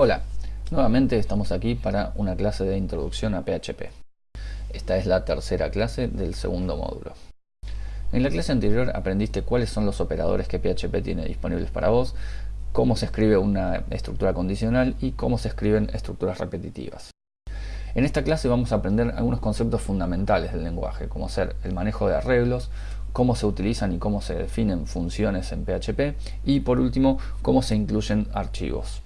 Hola, nuevamente estamos aquí para una clase de introducción a PHP. Esta es la tercera clase del segundo módulo. En la clase anterior aprendiste cuáles son los operadores que PHP tiene disponibles para vos, cómo se escribe una estructura condicional y cómo se escriben estructuras repetitivas. En esta clase vamos a aprender algunos conceptos fundamentales del lenguaje, como ser el manejo de arreglos, cómo se utilizan y cómo se definen funciones en PHP y por último, cómo se incluyen archivos.